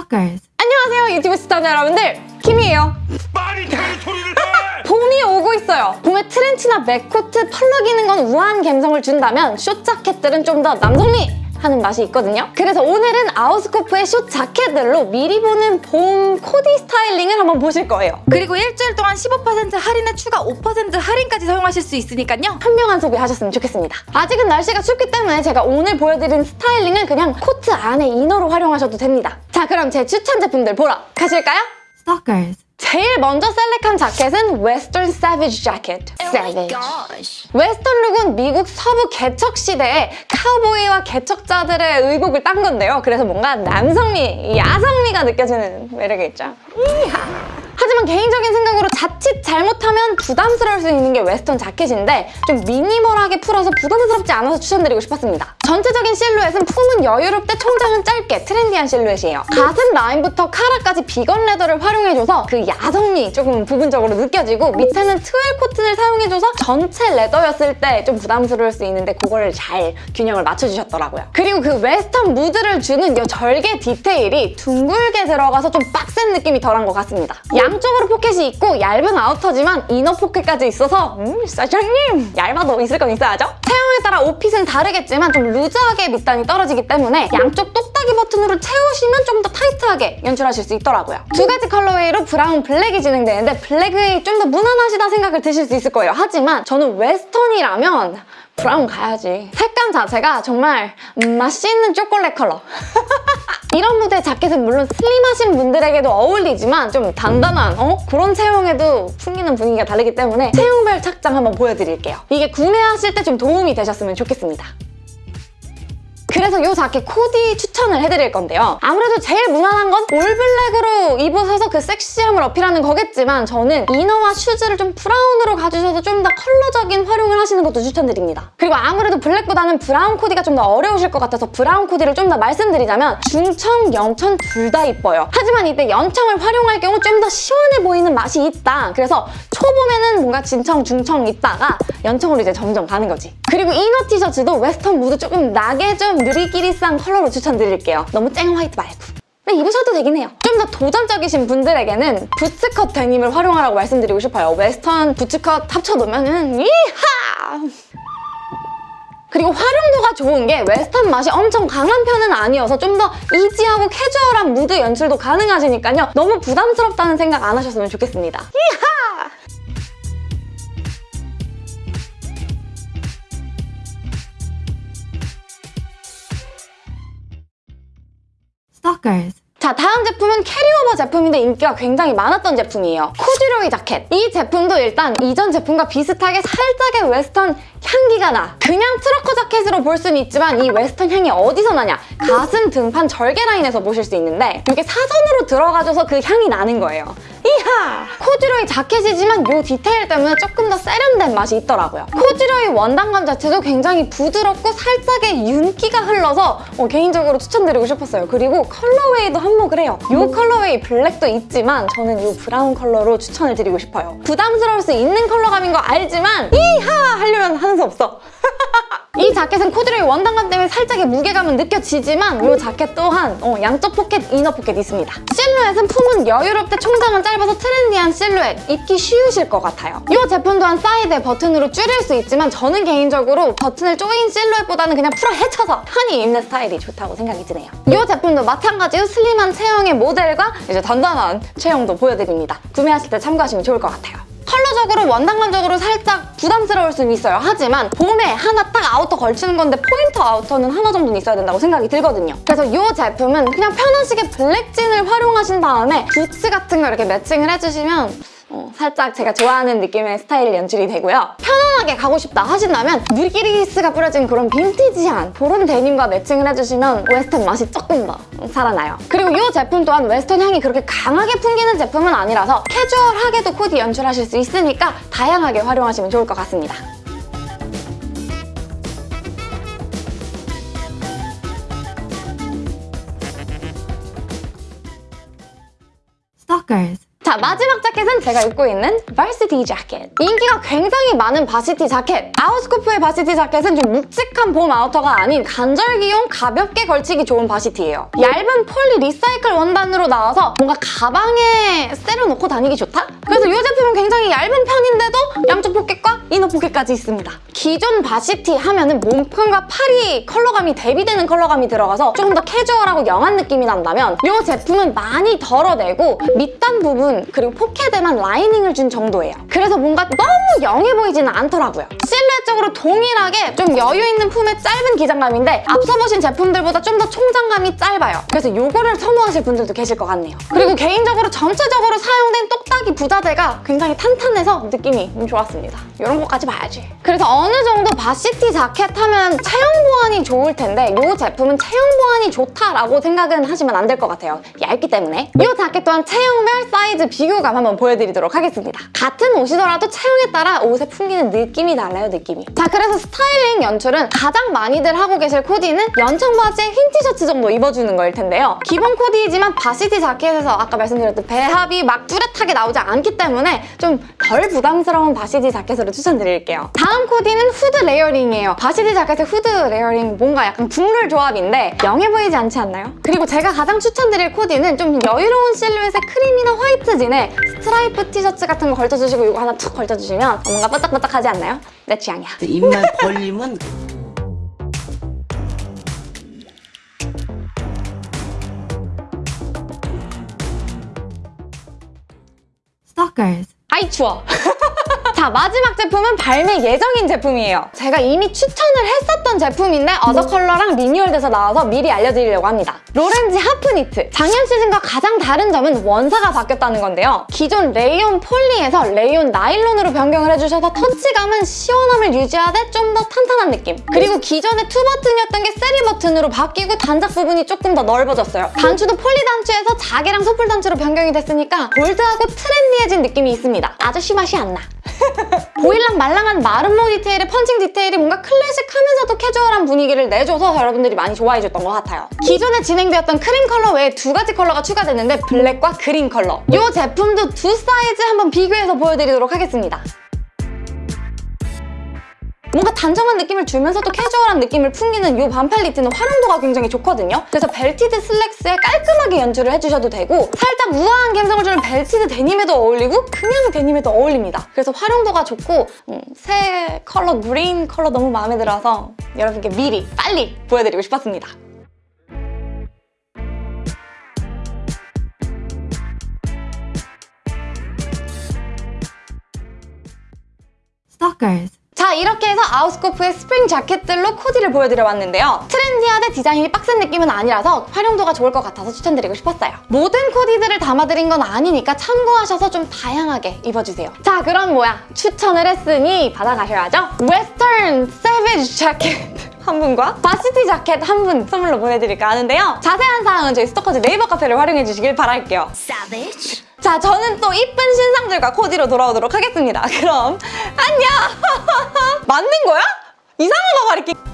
Stalkers. 안녕하세요 유튜브 시청자 여러분들 김이에요 말이 되는 소리를 해! 봄이 오고 있어요 봄에 트렌치나 mac코트 펄럭이는 건 우아한 감성을 준다면 숏 자켓들은 좀 더 남성미 하는 맛이 있거든요 그래서 오늘은 아우스코프의 숏 자켓들로 미리 보는 봄 코디 스타일링을 한번 보실 거예요 그리고 일주일 동안 15% 할인에 추가 5% 할인까지 사용하실 수 있으니까요. 현명한 소비하셨으면 좋겠습니다 아직은 날씨가 춥기 때문에 제가 오늘 보여드린 스타일링은 그냥 코트 안에 inner로 활용하셔도 됩니다 자 그럼 제 추천 제품들 보러 가실까요? Stalkers. 제일 먼저 select한 자켓은 웨스턴 savage 자켓. Savage. 웨스턴 룩은 미국 서부 개척 시대에 카우보이와 개척자들의 의복을 딴 건데요. 그래서 뭔가 남성미, 야성미가 느껴지는 매력이 있죠. 하지만 개인적인 생각으로 자칫 잘못하면 부담스러울 수 있는 게 웨스턴 자켓인데 좀 minimal하게 풀어서 부담스럽지 않아서 추천드리고 싶었습니다. 전체적인 실루엣은 품은 여유롭되 총장은 짧게 trendy한 실루엣이에요. 가슴 라인부터 카라까지 vegan leather를 활용해줘서 그 야성미 조금 부분적으로 느껴지고 밑에는 twill cotton을 사용해줘서 전체 leather였을 때 좀 부담스러울 수 있는데 그거를 잘 균형을 맞춰주셨더라고요. 그리고 그 웨스턴 무드를 주는 이 절개 디테일이 둥글게 들어가서 좀 빡센 느낌이 덜한 것 같습니다. 양쪽으로 포켓이 있고 얇은 아우터지만 inner 포켓까지 있어서 음 사장님 얇아도 있을 건 있어야죠. 체형에 따라 옷fit은 다르겠지만 좀 loose하게 밑단이 떨어지기 때문에 양쪽 똑딱이 버튼으로 채우시면 좀 더 타이트하게 연출하실 수 있더라고요. 두 가지 colorway로 브라운, 블랙이 진행되는데 블랙이 좀 더 무난하시다 생각을 드실 수 있을 거예요. 하지만 저는 웨스턴이라면 브라운 가야지. 색감 자체가 정말 맛있는 초콜릿 컬러. 이런 무대 자켓은 물론 슬림하신 분들에게도 어울리지만 좀 단단한 어? 그런 체형에도 풍기는 분위기가 다르기 때문에 체형별 착장 한번 보여드릴게요. 이게 구매하실 때 좀 도움이 되셨으면 좋겠습니다. 그래서 이 자켓 코디 추천을 해드릴 건데요. 아무래도 제일 무난한 건 all black으로 입으셔서 그 섹시함을 어필하는 거겠지만 저는 이너와 슈즈를 좀 브라운으로 가주셔서 좀 더 컬러적인 활용을 하시는 것도 추천드립니다. 그리고 아무래도 블랙보다는 브라운 코디가 좀 더 어려우실 것 같아서 브라운 코디를 좀 더 말씀드리자면 중청, 연청 둘다 이뻐요. 하지만 이때 연청을 활용할 경우 좀 더 시원해 보이는 맛이 있다. 그래서 초봄에는 뭔가 진청, 중청 있다가 연청으로 이제 점점 가는 거지. 그리고 inner 티셔츠도 western 무드 조금 나게 좀 누리끼리한 컬러로 추천드릴게요. 너무 쨍 화이트 말고. 네, 입으셔도 되긴 해요. 좀 더 도전적이신 분들에게는 부츠컷 데님을 활용하라고 말씀드리고 싶어요. western bootcut 합쳐놓으면은 yeehaw! 그리고 활용도가 좋은 게 western 맛이 엄청 강한 편은 아니어서 좀 더 easy하고 캐주얼한 무드 연출도 가능하시니까요. 너무 부담스럽다는 생각 안 하셨으면 좋겠습니다. yeehaw! Stalkers. 자 다음 제품은 carryover 제품인데 인기가 굉장히 많았던 제품이에요. 코듀로이 자켓. 이 제품도 일단 이전 제품과 비슷하게 살짝의 western 향기가 나. 그냥 trucker 자켓으로 볼 수는 있지만 이 western 향이 어디서 나냐? 가슴 등판 절개 라인에서 보실 수 있는데 이게 사선으로 들어가줘서 그 향이 나는 거예요. yeehaw! 코듀로이 자켓이지만 이 디테일 때문에 조금 더 세련된 맛이 있더라고요. 코듀로이 원단감 자체도 굉장히 부드럽고 살짝의 윤기가 흘러서 어, 개인적으로 추천드리고 싶었어요. 그리고 colorway도 한몫을 해요. 이 colorway 블랙도 있지만 저는 이 브라운 컬러로 추천을 드리고 싶어요. 부담스러울 수 있는 컬러감인 거 알지만 yeehaw! 하려면 하는 수 없어. 이 자켓은 코듀로이 원단감 때문에 살짝의 무게감은 느껴지지만 이 자켓 또한 어, 양쪽 포켓, inner 포켓 있습니다. 실루엣은 품은 여유롭되 총장은 짧아서 trendy한 실루엣, 입기 쉬우실 것 같아요. 이 제품 또한 사이드에 버튼으로 줄일 수 있지만 저는 개인적으로 버튼을 조인 실루엣보다는 그냥 풀어 헤쳐서 편히 입는 스타일이 좋다고 생각이 드네요. 이 제품도 마찬가지로 슬림한 체형의 모델과 이제 단단한 체형도 보여드립니다. 구매하실 때 참고하시면 좋을 것 같아요. 컬러적으로 원단감적으로 살짝 부담스러울 수는 있어요. 하지만 봄에 하나 딱 outer 걸치는 건데 포인트 outer는 하나 정도는 있어야 된다고 생각이 들거든요. 그래서 이 제품은 그냥 편하시게 black jean을 활용하신 다음에 부츠 같은 거 이렇게 matching을 해주시면 어, 살짝 제가 좋아하는 느낌의 스타일 연출이 되고요. 편안하게 가고 싶다 하신다면 누리끼리스가 뿌려진 그런 빈티지한 그런 데님과 matching을 해주시면 western 맛이 조금 더 살아나요. 그리고 이 제품 또한 western 향이 그렇게 강하게 풍기는 제품은 아니라서 캐주얼하게도 코디 연출하실 수 있으니까 다양하게 활용하시면 좋을 것 같습니다. Stalkers. 자자 마지막 자켓은 제가 입고 있는 varsity 자켓 인기가 굉장히 많은 varsity 자켓. 아웃스코프의 varsity 자켓은 좀 묵직한 봄 outer가 아닌 간절기용 가볍게 걸치기 좋은 varsity예요. 얇은 poly recycle 원단으로 나와서 뭔가 가방에 쎄려놓고 다니기 좋다? 그래서 이 제품은 굉장히 얇은 편인데도 양쪽 포켓과 inner 포켓까지 있습니다 기존 varsity 하면은 몸판과 팔이 컬러감이 대비되는 컬러감이 들어가서 조금 더 캐주얼하고 young한 느낌이 난다면 이 제품은 많이 덜어내고 밑단 부분 그리고 포켓에만 lining을 준 정도예요. 그래서 뭔가 너무 young해 보이지는 않더라고요. 실루엣적으로 동일하게 좀 여유 있는 품의 짧은 기장감인데 앞서 보신 제품들보다 좀 더 총장감이 짧아요. 그래서 이거를 선호하실 분들도 계실 것 같네요. 그리고 개인적으로 전체적으로 사용된 똑딱이 부자재가 굉장히 탄탄해서 느낌이 좀 좋았습니다. 이런 것까지 봐야지. 그래서 어느 정도 varsity 자켓 하면 체형 보완이 좋을 텐데 이 제품은 체형 보완이 좋다라고 생각은 하시면 안 될 것 같아요. 얇기 때문에. 이 자켓 또한 체형별 사이즈 비교감 한번 보여드리도록 하겠습니다. 같은 옷이더라도 체형에 따라 옷에 풍기는 느낌이 달라요, 느낌이. 자, 그래서 스타일링 연출은 가장 많이들 하고 계실 코디는 연청 바지에 흰 티셔츠 정도 입어주는 거일 텐데요. 기본 코디이지만 varsity 자켓에서 아까 말씀드렸던 배합이 막 뚜렷하게 나오지 않기 때문에 좀 덜 부담스러운 varsity 자켓으로 추천드릴게요. 다음 코디는 후드 layering이에요. varsity 자켓의 후드 layering 뭔가 약간 국룰 조합인데 young해 보이지 않지 않나요? 그리고 제가 가장 추천드릴 코디는 좀 여유로운 실루엣의 크림이나 white jean에 스트라이프 티셔츠 같은 거 걸쳐주시고 이거 하나 툭 걸쳐주시면 뭔가 반짝반짝하지 않나요? 내 취향이야. 입만 벌리면 Stalkers. 아이 추워. 자 마지막 제품은 발매 예정인 제품이에요. 제가 이미 추천을 했었던 제품인데 other color랑 renewal돼서 나와서 미리 알려드리려고 합니다. 로렌지 half knit. 작년 시즌과 가장 다른 점은 원사가 바뀌었다는 건데요. 기존 레이온 poly에서 레이온 나일론으로 변경을 해주셔서 touch감은 시원함을 유지하되 좀 더 탄탄한 느낌. 그리고 기존의 two button이었던 게 three button으로 바뀌고 단작 부분이 조금 더 넓어졌어요. 단추도 poly 단추에서 자개랑 소뿔 단추로 변경이 됐으니까 bold하고 trendy해진 느낌이 있습니다. 아저씨 맛이 안 나. 보일랑 말랑한 마름모 디테일의 펀칭 디테일이 뭔가 클래식하면서도 캐주얼한 분위기를 내줘서 여러분들이 많이 좋아해줬던 것 같아요. 기존에 진행되었던 크림 컬러 외에 두 가지 컬러가 추가됐는데 블랙과 그린 컬러. 이 제품도 두 사이즈 한번 비교해서 보여드리도록 하겠습니다. 뭔가 단정한 느낌을 주면서도 캐주얼한 느낌을 풍기는 이 반팔 니트는 활용도가 굉장히 좋거든요. 그래서 belted 슬랙스에 깔끔하게 연출을 해주셔도 되고 살짝 우아한 감성을 주는 belted 데님에도 어울리고 그냥 데님에도 어울립니다. 그래서 활용도가 좋고 음, 새 컬러 그린 컬러 너무 마음에 들어서 여러분께 미리 빨리 보여드리고 싶었습니다. Stalkers. 자 이렇게 해서 아웃스코프의 스프링 자켓들로 코디를 보여드려봤는데요. 트렌디하되 디자인이 빡센 느낌은 아니라서 활용도가 좋을 것 같아서 추천드리고 싶었어요. 모든 코디들을 담아드린 건 아니니까 참고하셔서 좀 다양하게 입어주세요. 자 그럼 뭐야 추천을 했으니 받아가셔야죠. 웨스턴 savage 자켓 한 분과 varsity 자켓 한 분 선물로 보내드릴까 하는데요. 자세한 사항은 저희 스토커즈 네이버 카페를 활용해 주시길 바랄게요. 자, 저는 또 이쁜 신상들과 코디로 돌아오도록 하겠습니다. 그럼 안녕! 맞는 거야? 이상한 거 가리키...